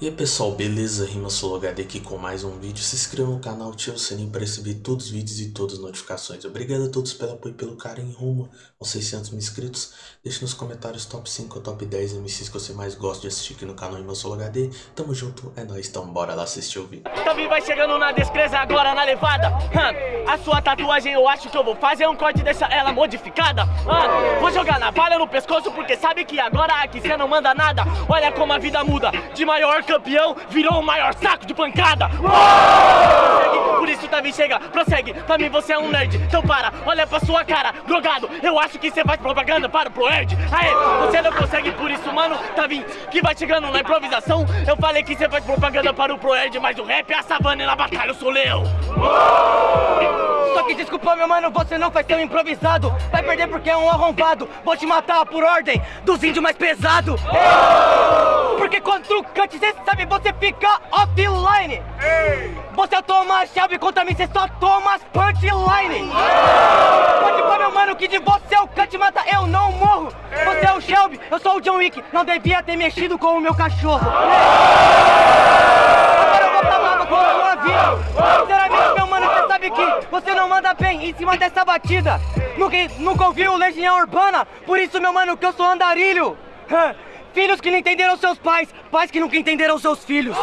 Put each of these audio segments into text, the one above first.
E aí pessoal, beleza? Rima HD aqui com mais um vídeo. Se inscreva no canal, ative o sininho para receber todos os vídeos e todas as notificações. Obrigado a todos pelo apoio e pelo carinho rumo aos 600 mil inscritos. Deixe nos comentários top 5 ou top 10 MCs que você mais gosta de assistir aqui no canal Rima HD. Tamo junto, é nóis, então bora lá assistir o vídeo. Também vai chegando na descreza agora na levada. A sua tatuagem eu acho que eu vou fazer um corte deixar ela modificada. Vou jogar navalha no pescoço porque sabe que agora aqui você não manda nada. Olha como a vida muda, de maior campeão virou o maior saco de pancada. Por isso, Tavi, chega, prossegue. Pra mim você é um nerd. Então para, olha pra sua cara, drogado. Eu acho que você faz propaganda para o Proerd. Aê, você não consegue, por isso, mano, Tavi, que vai chegando na improvisação. Eu falei que você faz propaganda para o Proerd, mas o rap é a savana e na batalha eu sou leão. Só que desculpa, meu mano, você não faz tão improvisado. Vai perder porque é um arrombado. Vou te matar por ordem dos índios mais pesado. Porque quando tu cante, cê sabe, você fica offline. Você é o Thomas Shelby, contra mim cê só toma as punchline. Pode pôr, meu mano, que de você é o cante mata, eu não morro. Você é o Shelby, eu sou o John Wick. Não devia ter mexido com o meu cachorro. Agora eu vou pra lava com a sua vida. Sinceramente, meu mano, você sabe que você não manda bem em cima dessa batida. Nunca, nunca ouviu Legião Urbana, por isso, meu mano, que eu sou andarilho. Filhos que não entenderam seus pais, pais que nunca entenderam seus filhos.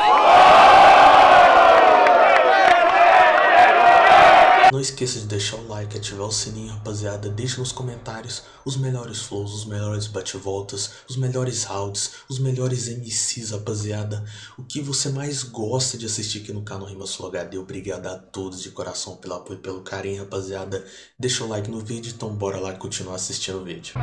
Não esqueça de deixar o like, ativar o sininho, rapaziada. Deixe nos comentários os melhores flows, os melhores bate-voltas, os melhores rounds, os melhores MCs, rapaziada. O que você mais gosta de assistir aqui no canal Rima Sul HD. Obrigado a todos de coração pelo apoio e pelo carinho, rapaziada. Deixa o like no vídeo, então bora lá continuar assistindo o vídeo.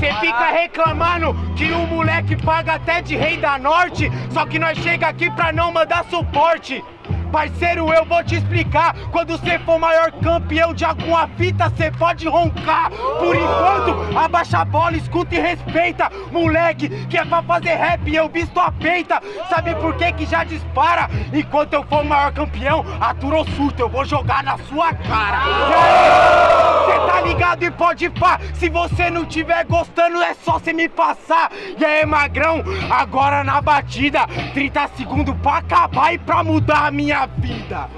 Cê fica reclamando que o moleque paga até de rei da norte Só que nós chega aqui pra não mandar suporte Parceiro, eu vou te explicar. Quando você for maior campeão de alguma fita, cê pode roncar. Por enquanto, abaixa a bola, escuta e respeita. Moleque, que é pra fazer rap, eu visto a peita. Sabe por que que já dispara? Enquanto eu for maior campeão, aturou surto, eu vou jogar na sua cara. Aí, Cê tá ligado e pode pá. Se você não tiver gostando, é só cê me passar. E aí, magrão, agora na batida 30 segundos pra acabar e pra mudar a minha vida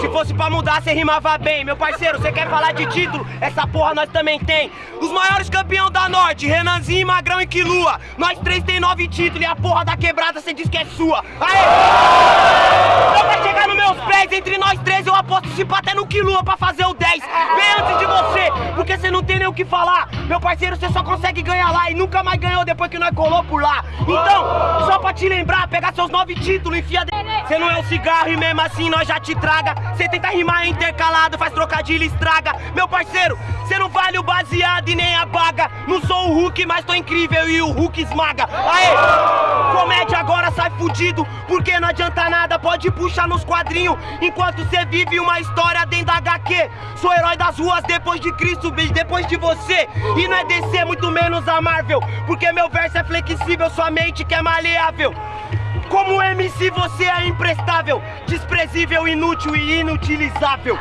Se fosse pra mudar, cê rimava bem. Meu parceiro, você quer falar de título? Essa porra nós também tem. Os maiores campeão da Norte, Renanzinho, Magrão e Quilua. Nós três tem nove títulos e a porra da quebrada cê diz que é sua. Aê! Então pra chegar nos meus pés, entre nós três, eu aposto se até no Quilua pra fazer o 10. Bem antes de você, porque cê não tem nem o que falar. Meu parceiro, cê só consegue ganhar lá e nunca mais ganhou depois que nós colou por lá. Então, só pra te lembrar, pegar seus nove títulos, enfia dentro. Cê não é um cigarro e mesmo assim nós já te traga. Cê tenta rimar intercalado, faz trocadilho e estraga. Meu parceiro, cê não vale o baseado e nem a baga. Não sou o Hulk, mas tô incrível e o Hulk esmaga. Aê! Comédia agora sai fudido, porque não adianta nada, pode puxar nos quadrinhos. Enquanto cê vive uma história dentro da HQ. Sou herói das ruas depois de Cristo, bicho, depois de você. E não é DC, muito menos a Marvel. Porque meu verso é flexível, sua mente que é maleável. Como MC você é imprestável, desprezível, inútil e inutilizável.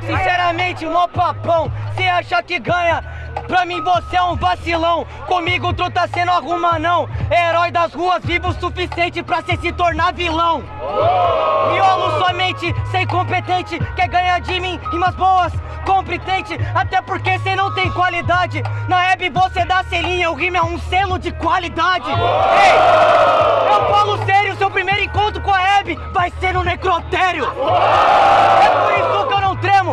Sinceramente, mó papão. Cê acha que ganha? Pra mim você é um vacilão. Comigo tu tá sendo arruma não. Herói das ruas, vivo o suficiente pra cê se tornar vilão. Miolo somente, sei competente. Quer ganhar de mim? Rimas boas, competente. Até porque cê não tem qualidade. Na web você dá selinha, o rima é um selo de qualidade. Ei, eu falo sério, seu primeiro encontro com a Hebe vai ser no necrotério. É por isso que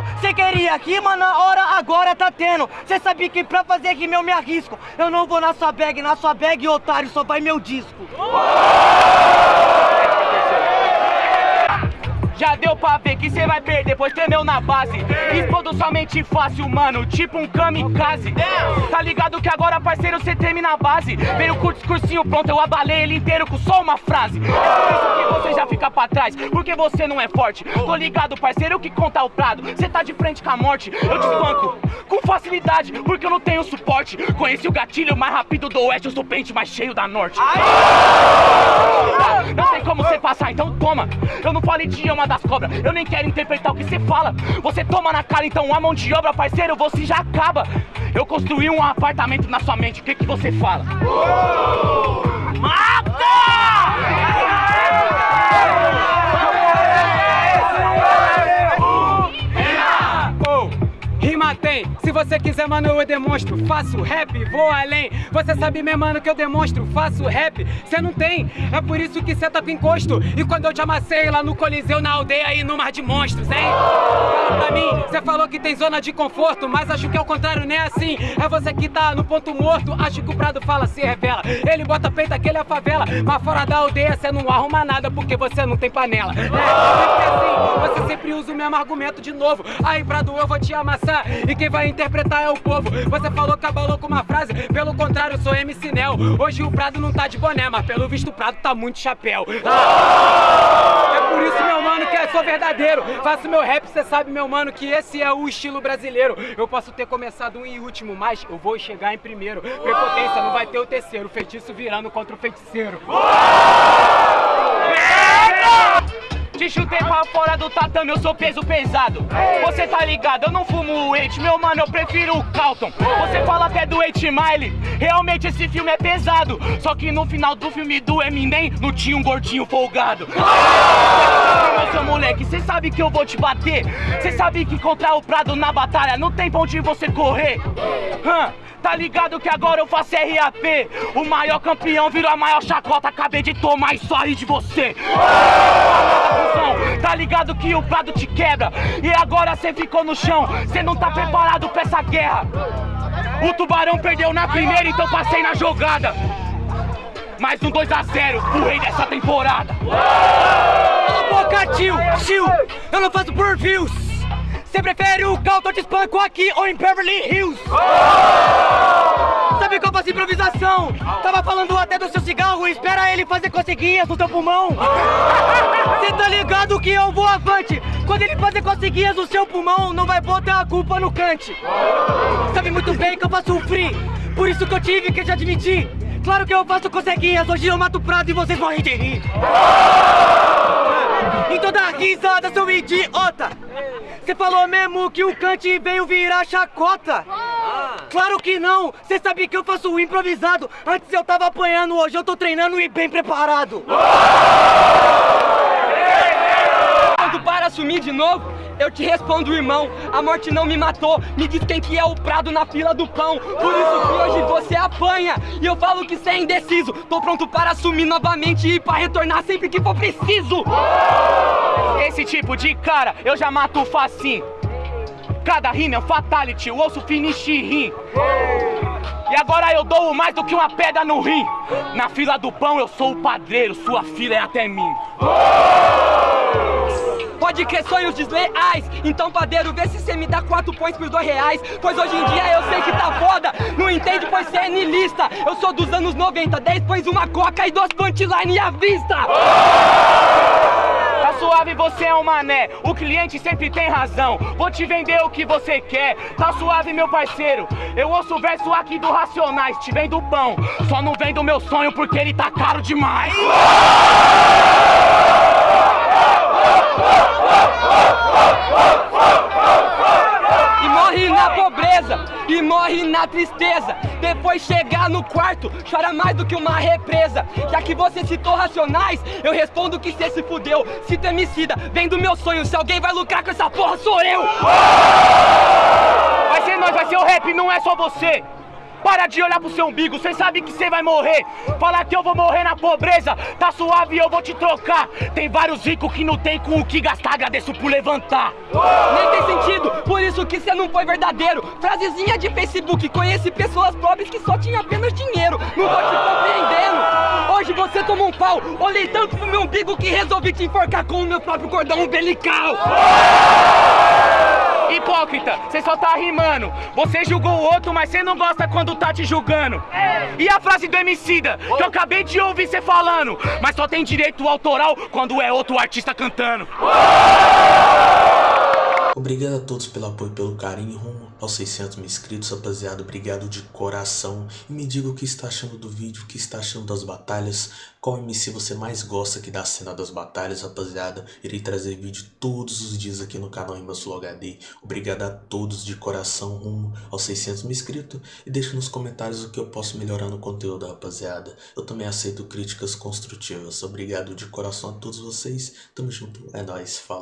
eu não tremo. Cê queria rima na hora, agora tá tendo. Cê sabe que pra fazer rima eu me arrisco. Eu não vou na sua bag, na sua bag, otário, só vai meu disco. Já deu pra ver que cê vai perder, pois tremeu na base. Explodo somente fácil, mano, tipo um kamikaze. Tá ligado que agora, parceiro, cê treme na base. Veio com o discursinho pronto, eu abalei ele inteiro com só uma frase. É por isso que você já fica pra trás, porque você não é forte. Tô ligado, parceiro, que conta o prado. Cê tá de frente com a morte, eu te espanco com facilidade, porque eu não tenho suporte. Conheci o gatilho mais rápido do oeste, eu sou o pente mais cheio da norte. Não tem como você passar, então toma. Eu não falo idioma da das cobras. Eu nem quero interpretar o que você fala. Você toma na cara, então a mão de obra, parceiro, você já acaba. Eu construí um apartamento na sua mente, o que, que você fala? Rima você quiser, mano, eu demonstro. Faço rap, vou além. Você sabe, meu mano, que eu demonstro. Faço rap, cê não tem. É por isso que cê tá com encosto. E quando eu te amassei lá no Coliseu, na aldeia e no Mar de Monstros, hein? Fala pra mim, cê falou que tem zona de conforto, mas acho que é o contrário, nem é assim. É você que tá no ponto morto. Acho que o Prado fala, se revela. Ele bota peito aquele é a favela. Mas fora da aldeia, cê não arruma nada porque você não tem panela. É, sempre assim, você sempre usa o mesmo argumento de novo. Aí, Prado, eu vou te amassar. E quem vai interpretar é o povo. Você falou que abalou com uma frase, pelo contrário, sou MC Nel. Hoje o Prado não tá de boné, mas pelo visto o Prado tá muito chapéu. Ah! É por isso, meu mano, que eu sou verdadeiro. Faço meu rap, cê sabe, meu mano, que esse é o estilo brasileiro. Eu posso ter começado um em último, mas eu vou chegar em primeiro. Prepotência, não vai ter o terceiro. Feitiço virando contra o feiticeiro. Te chutei pra fora do tatame, eu sou peso pesado. Você tá ligado, eu não fumo o Eight, meu mano, eu prefiro o Calton. Você fala até do Eight Mile, realmente esse filme é pesado. Só que no final do filme do Eminem, não tinha um gordinho folgado. Seu moleque, cê sabe que eu vou te bater. Cê sabe que contra o Prado na batalha não tem pra onde você correr. Hã? Tá ligado que agora eu faço RAP O maior campeão virou a maior chacota. Acabei de tomar e só ri de você. Tá ligado que o prado te quebra. E agora cê ficou no chão. Cê não tá preparado pra essa guerra. O tubarão perdeu na primeira Então passei na jogada. Mais um 2x0 o rei dessa temporada. a tio, tio Eu não faço por views Você prefere o Calton te espanco aqui ou em Beverly Hills? Sabe qual faço improvisação? Tava falando até do seu cigarro, espera ele fazer coceguinhas no seu pulmão. Cê tá ligado que eu vou avante. Quando ele fazer coceguinhas no seu pulmão, não vai botar a culpa no cante. Sabe muito bem que eu faço um free, por isso que eu tive que te admitir. Claro que eu faço coceguinhas, hoje eu mato o prato e vocês morrem de rir. Então dá risada, seu idiota! Você falou mesmo que o Kant veio virar chacota? Claro que não! Você sabe que eu faço o improvisado. Antes eu tava apanhando, hoje eu tô treinando e bem preparado. Novo, eu te respondo, irmão. A morte não me matou. Me diz quem que é o prado na fila do pão. Por isso que hoje você apanha. E eu falo que você é indeciso. Tô pronto para assumir novamente e para retornar sempre que for preciso. Esse tipo de cara eu já mato facinho Cada rima é um fatality, o osso finish rim E agora eu dou mais do que uma pedra no rim Na fila do pão eu sou o padreiro, sua fila é até mim Pode crer sonhos desleais Então padeiro, vê se cê me dá quatro pões por dois reais Pois hoje em dia eu sei que tá foda Não entende pois cê é nilista Eu sou dos anos 90, 10 pões uma coca e duas punchline à vista Tá suave, você é um mané. O cliente sempre tem razão. Vou te vender o que você quer. Tá suave, meu parceiro. Eu ouço o verso aqui do Racionais. Te vendo pão. Só não vendo meu sonho porque ele tá caro demais. E morre na pobreza, e morre na tristeza. Depois chegar no quarto, chora mais do que uma represa. Já que você citou racionais, eu respondo que cê se fudeu. Cita emicida, vem do meu sonho, se alguém vai lucrar com essa porra sou eu. Vai ser nós, vai ser o rap, não é só você. Para de olhar pro seu umbigo, cê sabe que cê vai morrer. Falar que eu vou morrer na pobreza, tá suave, eu vou te trocar. Tem vários ricos que não tem com o que gastar, agradeço por levantar. Nem tem sentido, por isso que cê não foi verdadeiro Frasezinha de Facebook, conheci pessoas pobres que só tinham apenas dinheiro Não tô te compreendendo Hoje você tomou um pau, olhei tanto pro meu umbigo que resolvi te enforcar com o meu próprio cordão umbilical Hipócrita, cê só tá rimando. Você julgou o outro, mas cê não gosta quando tá te julgando. E a frase do Emicida, que eu acabei de ouvir cê falando, mas só tem direito autoral quando é outro artista cantando. Obrigado a todos pelo apoio e pelo carinho rumo aos 600 mil inscritos, rapaziada. Obrigado de coração. E me diga o que está achando do vídeo, o que está achando das batalhas. Qual MC você mais gosta aqui da cena das batalhas, rapaziada. Irei trazer vídeo todos os dias aqui no canal Rimbasul HD. Obrigado a todos de coração rumo aos 600 mil inscritos. E deixe nos comentários o que eu posso melhorar no conteúdo, rapaziada. Eu também aceito críticas construtivas. Obrigado de coração a todos vocês. Tamo junto. É nóis. Falou.